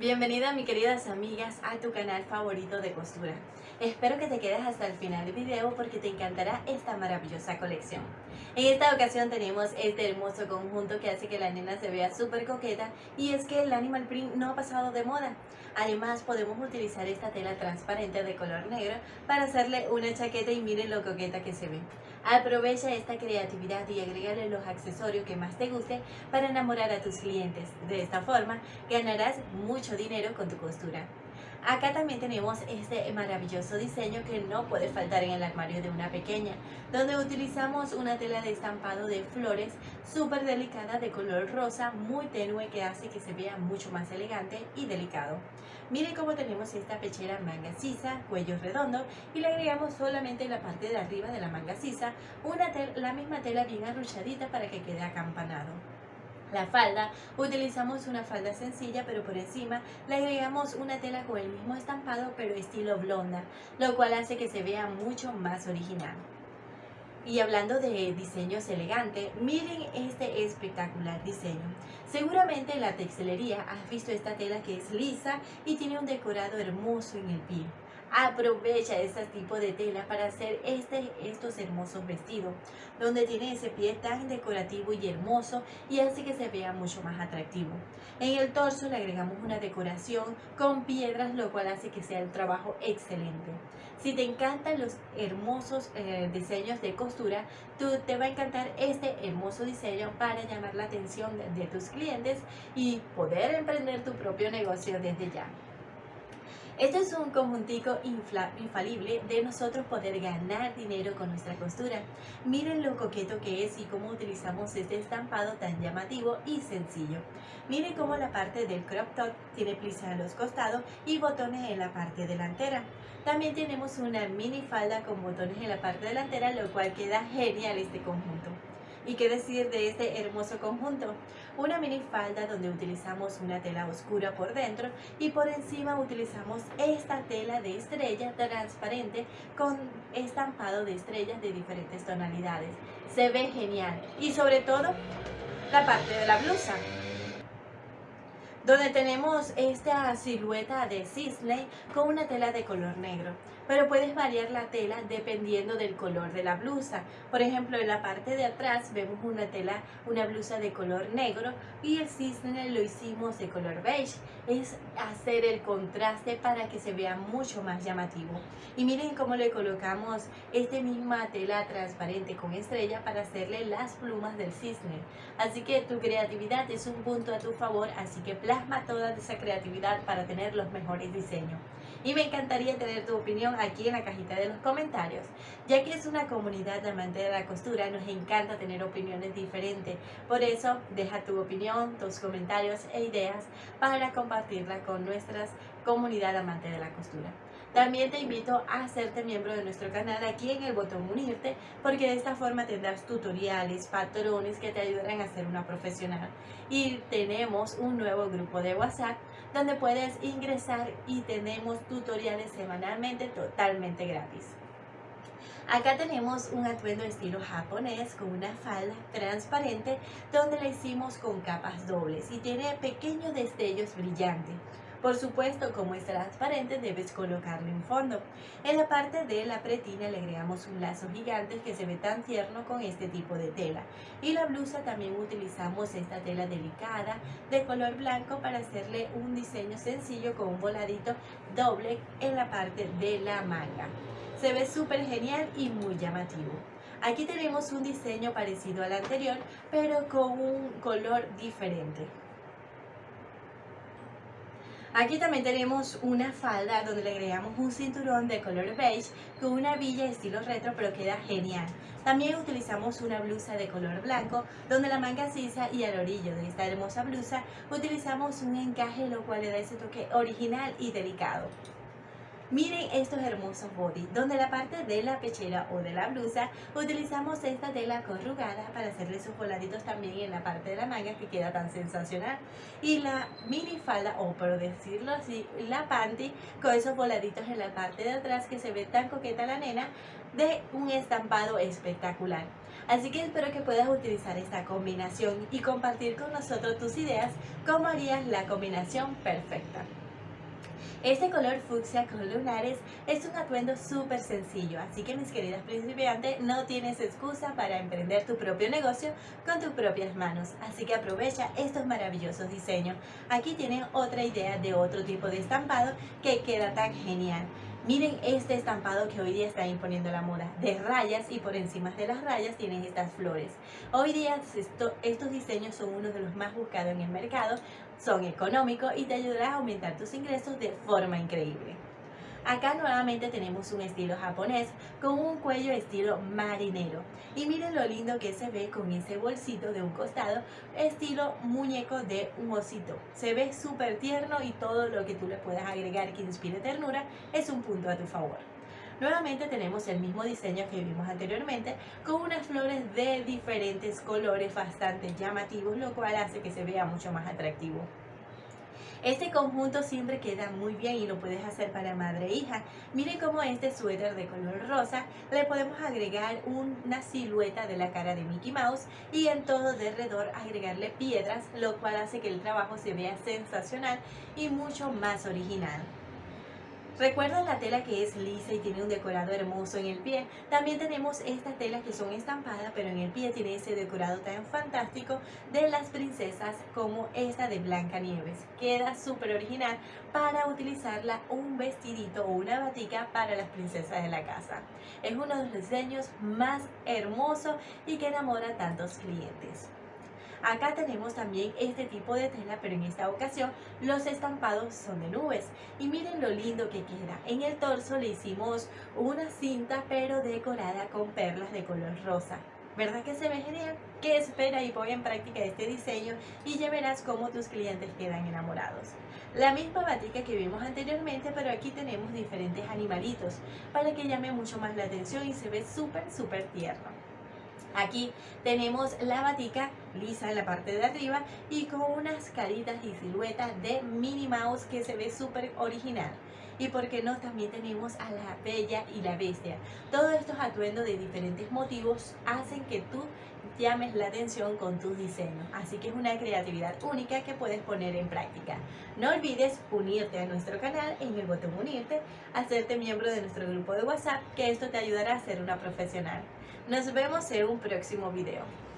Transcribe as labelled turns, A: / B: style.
A: Bienvenida mi queridas amigas a tu canal favorito de costura. Espero que te quedes hasta el final del video porque te encantará esta maravillosa colección. En esta ocasión tenemos este hermoso conjunto que hace que la nena se vea súper coqueta y es que el animal print no ha pasado de moda. Además podemos utilizar esta tela transparente de color negro para hacerle una chaqueta y miren lo coqueta que se ve. Aprovecha esta creatividad y agrégale los accesorios que más te guste para enamorar a tus clientes. De esta forma ganarás mucho dinero con tu costura. Acá también tenemos este maravilloso diseño que no puede faltar en el armario de una pequeña, donde utilizamos una tela de estampado de flores súper delicada de color rosa, muy tenue que hace que se vea mucho más elegante y delicado. Miren cómo tenemos esta pechera manga sisa, cuello redondo y le agregamos solamente en la parte de arriba de la manga sisa una la misma tela bien arruchadita para que quede acampanado. La falda, utilizamos una falda sencilla pero por encima le agregamos una tela con el mismo estampado pero estilo blonda, lo cual hace que se vea mucho más original. Y hablando de diseños elegantes, miren este espectacular diseño. Seguramente en la textilería has visto esta tela que es lisa y tiene un decorado hermoso en el pie. Aprovecha este tipo de tela para hacer este, estos hermosos vestidos, donde tiene ese pie tan decorativo y hermoso y hace que se vea mucho más atractivo. En el torso le agregamos una decoración con piedras, lo cual hace que sea el trabajo excelente. Si te encantan los hermosos eh, diseños de costura, tú, te va a encantar este hermoso diseño para llamar la atención de tus clientes y poder emprender tu propio negocio desde ya. Este es un conjuntico infalible de nosotros poder ganar dinero con nuestra costura. Miren lo coqueto que es y cómo utilizamos este estampado tan llamativo y sencillo. Miren cómo la parte del crop top tiene plis a los costados y botones en la parte delantera. También tenemos una mini falda con botones en la parte delantera, lo cual queda genial este conjunto. ¿Y qué decir de este hermoso conjunto? Una minifalda donde utilizamos una tela oscura por dentro y por encima utilizamos esta tela de estrella transparente con estampado de estrellas de diferentes tonalidades. Se ve genial y sobre todo la parte de la blusa donde tenemos esta silueta de cisne con una tela de color negro pero puedes variar la tela dependiendo del color de la blusa. Por ejemplo, en la parte de atrás vemos una tela, una blusa de color negro y el cisne lo hicimos de color beige. Es hacer el contraste para que se vea mucho más llamativo. Y miren cómo le colocamos esta misma tela transparente con estrella para hacerle las plumas del cisne. Así que tu creatividad es un punto a tu favor, así que plasma toda esa creatividad para tener los mejores diseños. Y me encantaría tener tu opinión aquí en la cajita de los comentarios. Ya que es una comunidad amante de la costura, nos encanta tener opiniones diferentes. Por eso, deja tu opinión, tus comentarios e ideas para compartirla con nuestra comunidad amante de la costura. También te invito a hacerte miembro de nuestro canal aquí en el botón unirte porque de esta forma tendrás tutoriales, patrones que te ayudarán a ser una profesional. Y tenemos un nuevo grupo de WhatsApp donde puedes ingresar y tenemos tutoriales semanalmente totalmente gratis. Acá tenemos un atuendo estilo japonés con una falda transparente donde la hicimos con capas dobles y tiene pequeños destellos brillantes. Por supuesto, como es transparente, debes colocarlo en fondo. En la parte de la pretina le agregamos un lazo gigante que se ve tan tierno con este tipo de tela. Y la blusa también utilizamos esta tela delicada de color blanco para hacerle un diseño sencillo con un voladito doble en la parte de la manga. Se ve súper genial y muy llamativo. Aquí tenemos un diseño parecido al anterior, pero con un color diferente. Aquí también tenemos una falda donde le agregamos un cinturón de color beige con una villa estilo retro pero queda genial. También utilizamos una blusa de color blanco donde la manga sisa y al orillo de esta hermosa blusa utilizamos un encaje lo cual le da ese toque original y delicado. Miren estos hermosos body, donde la parte de la pechera o de la blusa utilizamos esta tela corrugada para hacerle sus voladitos también en la parte de la manga que queda tan sensacional. Y la mini falda, o por decirlo así, la panty con esos voladitos en la parte de atrás que se ve tan coqueta la nena de un estampado espectacular. Así que espero que puedas utilizar esta combinación y compartir con nosotros tus ideas cómo harías la combinación perfecta. Este color fucsia con lunares es un atuendo súper sencillo, así que mis queridas principiantes, no tienes excusa para emprender tu propio negocio con tus propias manos, así que aprovecha estos maravillosos diseños. Aquí tienes otra idea de otro tipo de estampado que queda tan genial. Miren este estampado que hoy día está imponiendo la moda, de rayas y por encima de las rayas tienen estas flores. Hoy día estos diseños son uno de los más buscados en el mercado, son económicos y te ayudarán a aumentar tus ingresos de forma increíble. Acá nuevamente tenemos un estilo japonés con un cuello estilo marinero. Y miren lo lindo que se ve con ese bolsito de un costado, estilo muñeco de un osito. Se ve súper tierno y todo lo que tú le puedas agregar que inspire ternura es un punto a tu favor. Nuevamente tenemos el mismo diseño que vimos anteriormente con unas flores de diferentes colores bastante llamativos, lo cual hace que se vea mucho más atractivo. Este conjunto siempre queda muy bien y lo puedes hacer para madre e hija. Miren cómo este suéter de color rosa le podemos agregar una silueta de la cara de Mickey Mouse y en todo de alrededor agregarle piedras, lo cual hace que el trabajo se vea sensacional y mucho más original. ¿Recuerdan la tela que es lisa y tiene un decorado hermoso en el pie? También tenemos estas telas que son estampadas, pero en el pie tiene ese decorado tan fantástico de las princesas como esta de Blanca Nieves. Queda súper original para utilizarla un vestidito o una batica para las princesas de la casa. Es uno de los diseños más hermosos y que enamora a tantos clientes. Acá tenemos también este tipo de tela, pero en esta ocasión los estampados son de nubes. Y miren lo lindo que queda. En el torso le hicimos una cinta, pero decorada con perlas de color rosa. ¿Verdad que se ve genial? Que espera y pon en práctica este diseño y ya verás cómo tus clientes quedan enamorados. La misma batica que vimos anteriormente, pero aquí tenemos diferentes animalitos para que llame mucho más la atención y se ve súper, súper tierno. Aquí tenemos la batica lisa en la parte de arriba y con unas caritas y siluetas de Minnie Mouse que se ve súper original. Y por qué no, también tenemos a la Bella y la Bestia. Todos estos atuendos de diferentes motivos hacen que tú llames la atención con tus diseños. Así que es una creatividad única que puedes poner en práctica. No olvides unirte a nuestro canal en el botón unirte, hacerte miembro de nuestro grupo de WhatsApp, que esto te ayudará a ser una profesional. Nos vemos en un próximo video.